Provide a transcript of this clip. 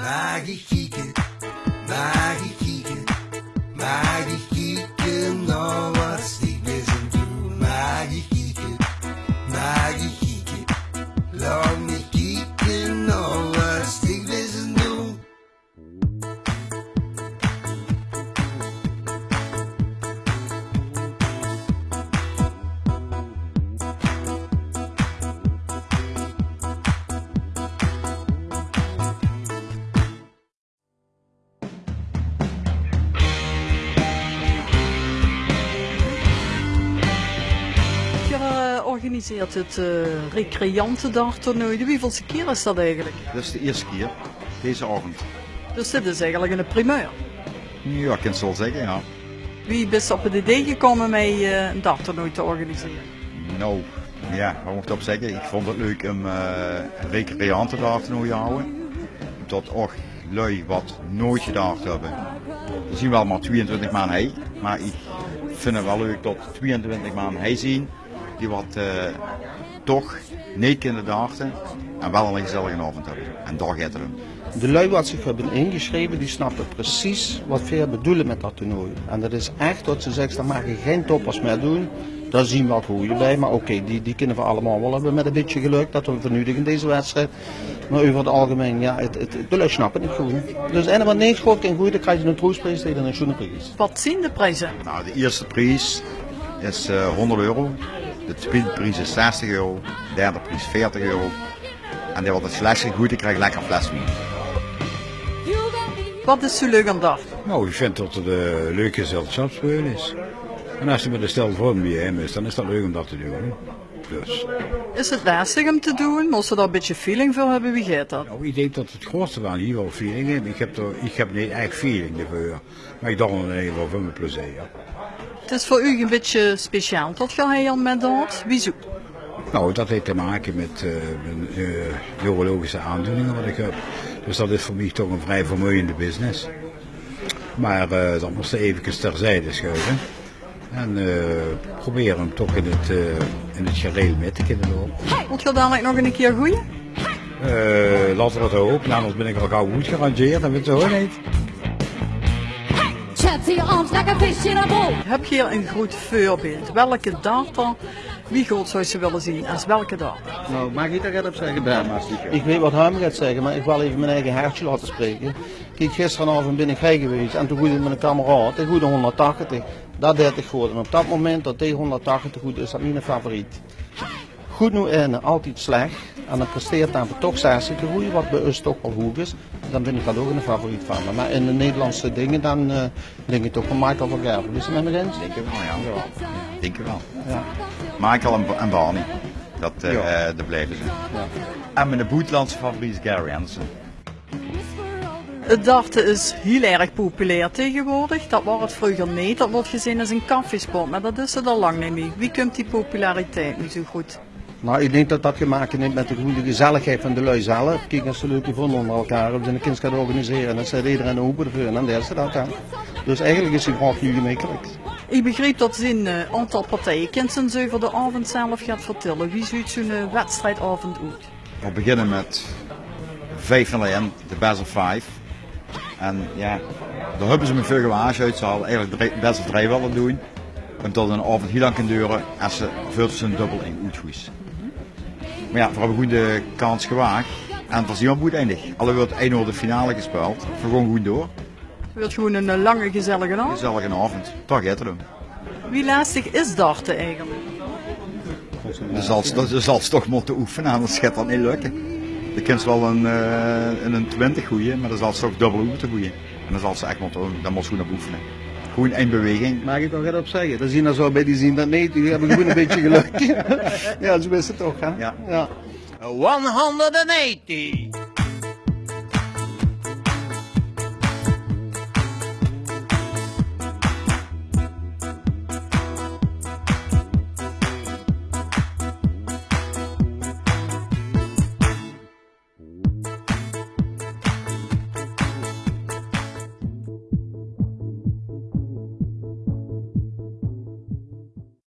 Mag ik kieken, organiseert het uh, recreantendartoernooi. De wievielse keer is dat eigenlijk? Dat is de eerste keer, deze avond. Dus dit is eigenlijk een primeur. Ja, ik kan het wel zeggen, ja. Wie is op het idee gekomen met eh, een darttoernooi te organiseren? Nou, ja, wat moet ik op zeggen? Ik vond het leuk om uh, een recreanten daar te houden. Dat ook lui wat nooit gedaan hebben. We zien wel maar 22 maanden hij, maar ik vind het wel leuk dat 22 maanden hij zien die wat uh, toch niet kunnen dachten en wel een gezellige avond hebben. En daar gaat het om. De lui wat zich hebben ingeschreven, die snappen precies wat we bedoelen met dat toernooi. En dat is echt dat ze zeggen, daar mag je geen toppers meer doen. Daar zien we wat goede bij, maar oké, okay, die, die kunnen we allemaal wel hebben met een beetje geluk. Dat we vernudigen deze wedstrijd. Maar over het algemeen, ja, het, het, de lui snappen het gewoon. Dus en wat niet goed en goed, dan krijg je een troostprijs tegen een schoene prijs. Wat zien de prijzen? Nou, de eerste prijs is uh, 100 euro. De tweede prijs is 60 euro. De derde prijs 40 euro. En die wat het flesje goed, ik krijg lekker fles wien. Wat is zo leuk aan dat? Nou, ik vind dat het uh, leuk gezelschapsspelen is. En als je met een stel vorm bij hem is, dan is dat leuk om dat te doen. Dus. Is het lastig om te doen? Moest je daar een beetje feeling voor hebben? Wie gaat dat? Nou, ik denk dat het grootste van hier wel feeling is. Ik heb, er, ik heb niet echt feeling ervoor. Maar ik dacht in ieder voor mijn plezier. Het is voor u een beetje speciaal je heel met dat. Wieso? Nou, dat heeft te maken met uh, mijn uh, neurologische aandoeningen wat ik heb. Dus dat is voor mij toch een vrij vermoeiende business. Maar uh, dat moest even terzijde schuiven. En uh, proberen hem toch in het, uh, in het gereel mee te kunnen lopen. Moet je dadelijk nog een keer groeien? Laten we het hopen, anders ben ik al gauw goed gerangeerd en weet zo niet. Heb je hier een goed voorbeeld? Welke data, wie goed zou je willen zien als welke data? Nou, mag ik daar op zeggen, Ben? Ik weet wat hij gaat zeggen, maar ik wil even mijn eigen hartje laten spreken. Kijk, gisteravond ben ik heen geweest en toen goed met een kameraad, ik goed 180. Dat deed ik goed. En op dat moment dat die 180 goed is, dat niet een favoriet. Goed nu en altijd slecht. En dan presteert dan toch 60 groeien, wat bij ons toch wel hoog is. Dan ben ik dat ook een favoriet van. me. Maar in de Nederlandse dingen, dan uh, denk ik toch van Michael van Gerven. Is het met me eens? Denk ik wel, ja. ja. Denk ik wel. Ja. Michael en, en Barney. Dat, uh, ja. dat blijven ze. Ja. En mijn boetlandse favoriet is Gary Anderson. Het darten is heel erg populair tegenwoordig. Dat was het vroeger niet. Dat wordt gezien als een koffiesport, maar dat is het al lang niet meer. Wie komt die populariteit nu zo goed? Nou, ik denk dat dat gemaakt heeft met de goede gezelligheid van de lui zelf. Kijk, als ze leuk gevonden onder elkaar, we zijn een kind gaan organiseren, dan zet iedereen een open ervoor en dan deelt ze dat aan. Dus eigenlijk is het gewoon nu gemakkelijk. Ik begreep dat ze een uh, aantal partijen kinderen zo voor de avond zelf gaat vertellen. Wie ziet zo'n uh, wedstrijdavond uit? We beginnen met 5 0 de best of 5. En ja, daar hebben ze me veel gewaarschuwd. uit. Ze hadden eigenlijk best of drie willen doen. Omdat een avond heel lang kan duren als ze veel ze een dubbel in uitgoes. Maar ja, we hebben goed de kans gewaagd. En het was niet goed eindig. Alle wordt 1 uur de finale gespeeld. We gewoon goed door. Het wordt gewoon een lange gezellige avond. Gezellige avond. Toch het Wie lastig is darten eigenlijk? Je zal, zal toch moeten oefenen, anders gaat dat niet lukken. Je kunt wel een, uh, een 20 goeien, maar dan zal ze toch dubbel moeten goeien. En dan zal ze echt moeten, dan moet ze goed op oefenen. Gewoon één beweging. Mag ik nog even op zeggen? Dan zien we zo bij die zien dat nee, die hebben gewoon een beetje geluk. ja, zo is het toch, hè? Ja. ja. 180.